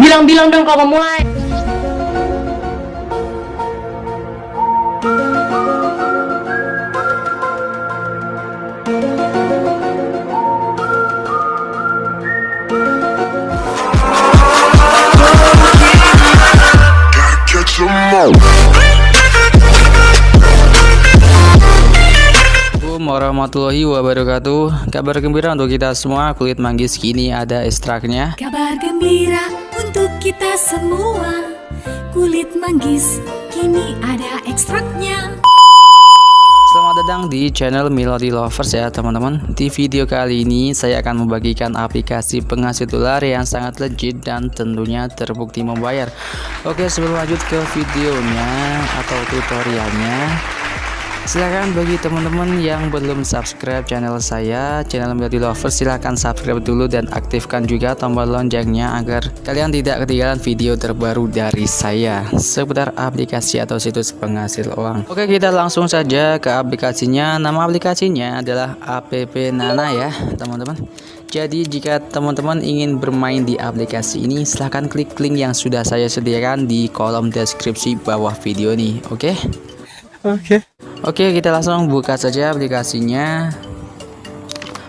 Bilang-bilang dong kalau mau mulai. 'em warahmatullahi wabarakatuh. Kabar gembira untuk kita semua Kulit manggis kini ada ekstraknya. Kabar gembira untuk kita semua. Kulit manggis kini ada ekstraknya. Selamat datang di channel Melody Lovers ya teman-teman. Di video kali ini saya akan membagikan aplikasi penghasil dolar yang sangat legit dan tentunya terbukti membayar. Oke sebelum lanjut ke videonya atau tutorialnya Silahkan bagi teman-teman yang belum subscribe channel saya Channel Melody Lovers silahkan subscribe dulu dan aktifkan juga tombol loncengnya Agar kalian tidak ketinggalan video terbaru dari saya. Seputar aplikasi atau situs penghasil uang. Oke kita langsung saja ke aplikasinya. Nama aplikasinya adalah app Nana ya teman-teman. Jadi jika teman-teman ingin bermain di aplikasi ini silahkan klik link yang sudah saya sediakan di kolom deskripsi bawah video ini. Oke? Oke. Oke kita langsung buka saja aplikasinya.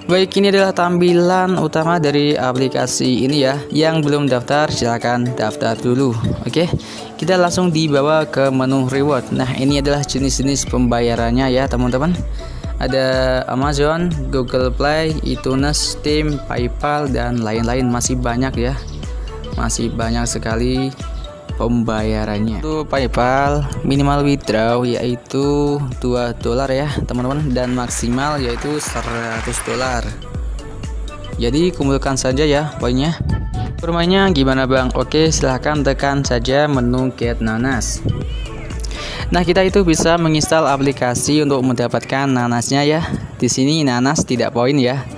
Baik ini adalah tampilan utama dari aplikasi ini ya. Yang belum daftar silahkan daftar dulu. Oke kita langsung dibawa ke menu reward. Nah ini adalah jenis-jenis pembayarannya ya teman-teman. Ada Amazon, Google Play, iTunes, Steam, Paypal dan lain-lain. Masih banyak ya. Masih banyak sekali pembayarannya? Untuk PayPal minimal withdraw yaitu 2 dolar ya teman-teman. Dan maksimal yaitu 100 dolar. Jadi kumpulkan saja ya poinnya. Bermainnya gimana Bang? Oke silahkan tekan saja menu get nanas. Nah kita itu bisa menginstal aplikasi untuk mendapatkan nanasnya ya. Di sini nanas tidak poin ya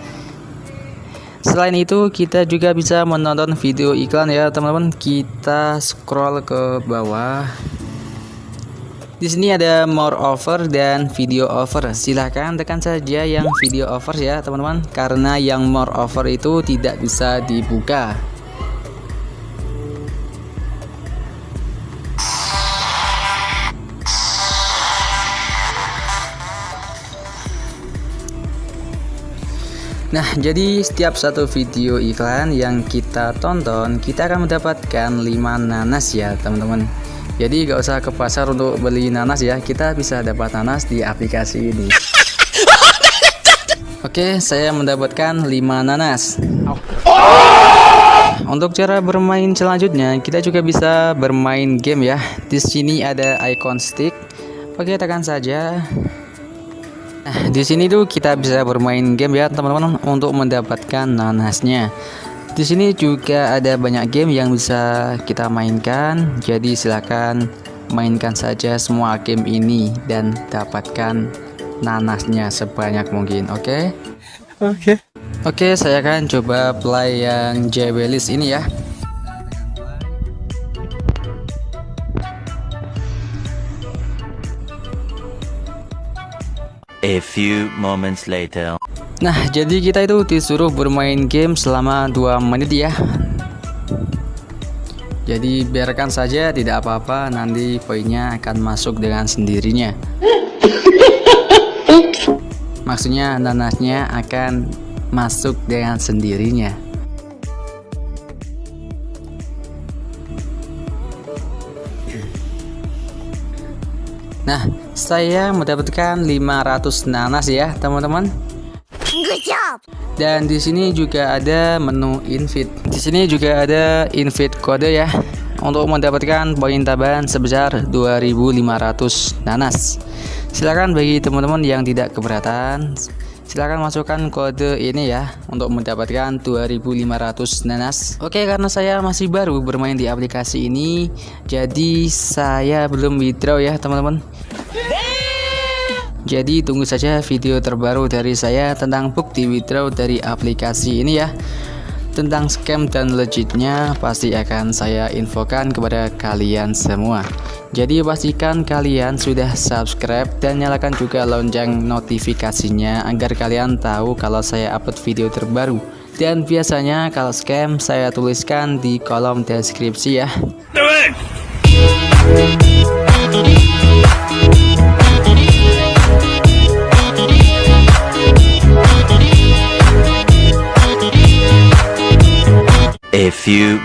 Selain itu kita juga bisa menonton video iklan ya teman-teman. Kita scroll ke bawah. Di sini ada more offer dan video offer. Silahkan tekan saja yang video offer ya teman-teman. Karena yang more offer itu tidak bisa dibuka. Nah, jadi setiap satu video iklan yang kita tonton, kita akan mendapatkan 5 nanas ya, teman-teman. Jadi gak usah ke pasar untuk beli nanas ya, kita bisa dapat nanas di aplikasi ini. Oke, saya mendapatkan 5 nanas. Untuk cara bermain selanjutnya, kita juga bisa bermain game ya. Di sini ada icon stick. Oke, tekan saja. Nah, di sini tuh kita bisa bermain game ya teman-teman untuk mendapatkan nanasnya. Di sini juga ada banyak game yang bisa kita mainkan. Jadi silakan mainkan saja semua game ini dan dapatkan nanasnya sebanyak mungkin. Oke? Oke. Oke, saya akan coba play yang Jabelis ini ya. A few moments later. Nah, jadi kita itu disuruh bermain game selama 2 menit ya. Jadi biarkan saja tidak apa-apa, nanti poinnya akan masuk dengan sendirinya. Maksudnya nanasnya akan masuk dengan sendirinya. Nah, saya mendapatkan 500 nanas ya, teman-teman. Dan di sini juga ada menu invite. Di sini juga ada invite kode ya untuk mendapatkan poin tambahan sebesar 2500 nanas. Silakan bagi teman-teman yang tidak keberatan, silakan masukkan kode ini ya untuk mendapatkan 2500 nanas. Oke, karena saya masih baru bermain di aplikasi ini, jadi saya belum withdraw ya, teman-teman. Jadi tunggu saja video terbaru dari saya tentang bukti withdraw dari aplikasi ini ya. Tentang scam dan legitnya pasti akan saya infokan kepada kalian semua. Jadi pastikan kalian sudah subscribe dan nyalakan juga lonceng notifikasinya agar kalian tahu kalau saya upload video terbaru Dan biasanya kalau scam saya tuliskan di kolom deskripsi ya.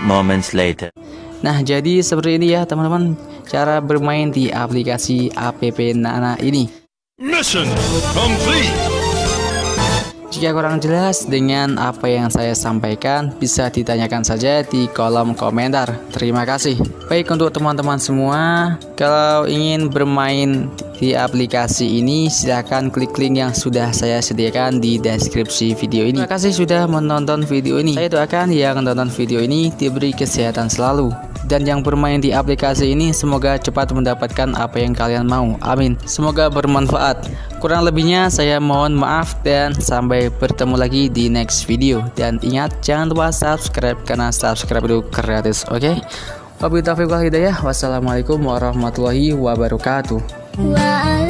Moments later. Nah, jadi seperti ini ya teman-teman cara bermain di aplikasi APP Nana ini. Mission complete. Jika kurang jelas dengan apa yang saya sampaikan, bisa ditanyakan saja di kolom komentar. Terima kasih. Baik untuk teman-teman semua, kalau ingin bermain di aplikasi ini, silahkan klik link yang sudah saya sediakan di deskripsi video ini. Terima kasih sudah menonton video ini. Saya doakan yang menonton video ini diberi kesehatan selalu. Dan yang bermain di aplikasi ini semoga cepat mendapatkan apa yang kalian mau. Amin. Semoga bermanfaat. Kurang lebihnya saya mohon maaf dan sampai bertemu lagi di next video. Dan ingat jangan lupa subscribe karena subscribe itu gratis. Oke? Okay? Wabillahi taufiq hidayah. Wassalamualaikum warahmatullahi wabarakatuh. Wa